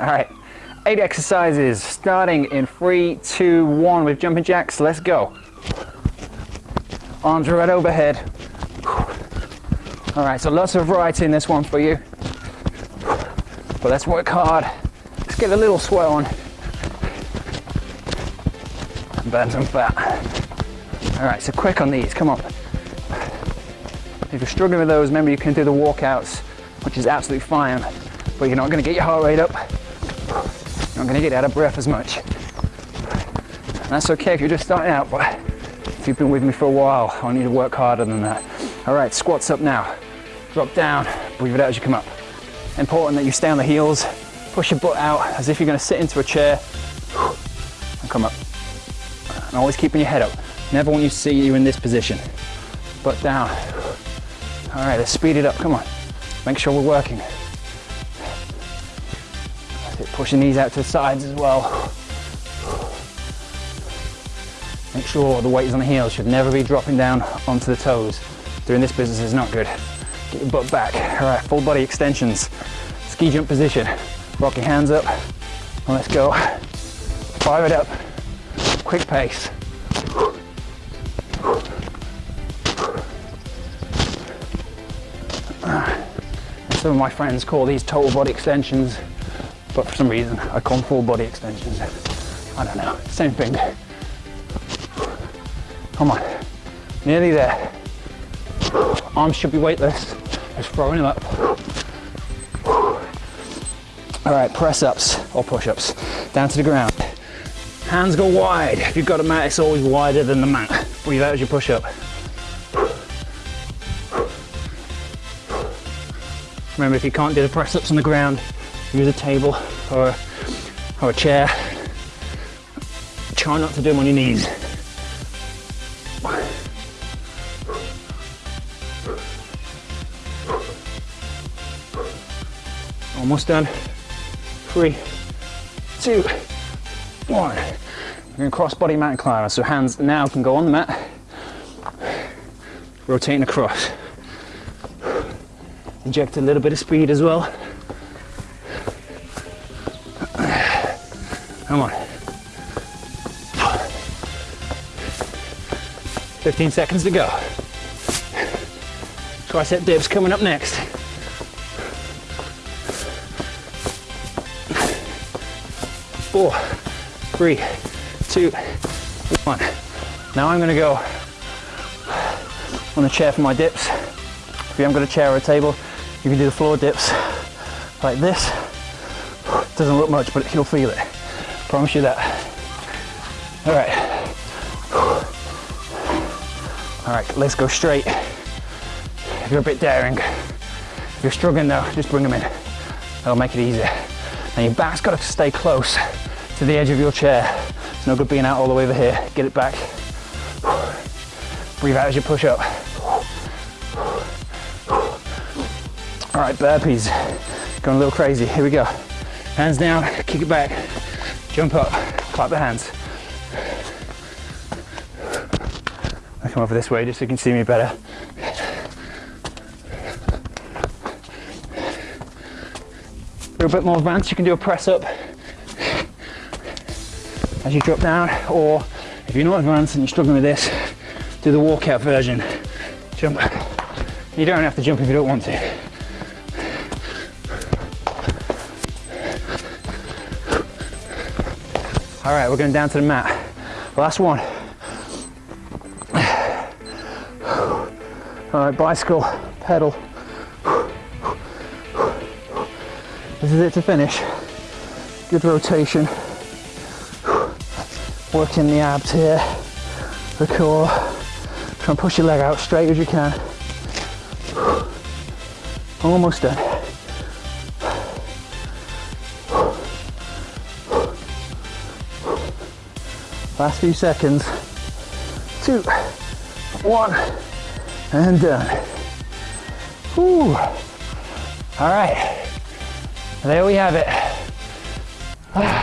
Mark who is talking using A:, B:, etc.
A: All right, eight exercises starting in three, two, one with jumping jacks. Let's go. Arms right overhead. All right, so lots of variety in this one for you. But let's work hard. Let's get a little sweat on. And burn some fat. All right, so quick on these, come on. If you're struggling with those, remember you can do the walkouts, which is absolutely fine, but you're not gonna get your heart rate up. You're not gonna get out of breath as much. And that's okay if you're just starting out, but if you've been with me for a while, I need to work harder than that. All right, squats up now. Drop down, breathe it out as you come up. Important that you stay on the heels, push your butt out as if you're gonna sit into a chair, and come up. And always keeping your head up. Never want you to see you in this position. Butt down. All right, let's speed it up, come on. Make sure we're working. Pushing these out to the sides as well. Make sure the weight is on the heels, should never be dropping down onto the toes. Doing this business is not good. Get your butt back. All right, full body extensions. Ski jump position. Rock your hands up, and let's go. Fire it up, quick pace. Ah. Some of my friends call these total body extensions, but for some reason I them full body extensions. I don't know, same thing. Come on, nearly there. Arms should be weightless, just throwing them up. All right, press ups or push ups, down to the ground. Hands go wide. If you've got a mat, it's always wider than the mat. Breathe out as you push up. Remember, if you can't do the press ups on the ground, use a table or a, or a chair. Try not to do them on your knees. Almost done. Three, two, one. We're gonna cross body mountain climber. So hands now can go on the mat, rotating across. Inject a little bit of speed as well. Come on. 15 seconds to go. Tricep dips coming up next. Four, three, two, one. Now I'm gonna go on a chair for my dips. If you haven't got a chair or a table, you can do the floor dips like this. Doesn't look much, but you'll feel it. Promise you that. All right. All right, let's go straight. If you're a bit daring, if you're struggling though, just bring them in. That'll make it easier. And your back's got to stay close to the edge of your chair. It's no good being out all the way over here. Get it back. Breathe out as you push up. All right, burpees. Going a little crazy. Here we go. Hands down, kick it back, jump up, clap the hands. I come over this way just so you can see me better. For a bit more advanced, you can do a press up as you drop down, or if you're not advanced and you're struggling with this, do the walkout version. Jump. You don't have to jump if you don't want to. All right, we're going down to the mat. Last one. All right, bicycle, pedal. This is it to finish. Good rotation. Working the abs here, the core. Try and push your leg out straight as you can. Almost done. Last few seconds. Two, one, and done. Whew. All right, there we have it. Ah.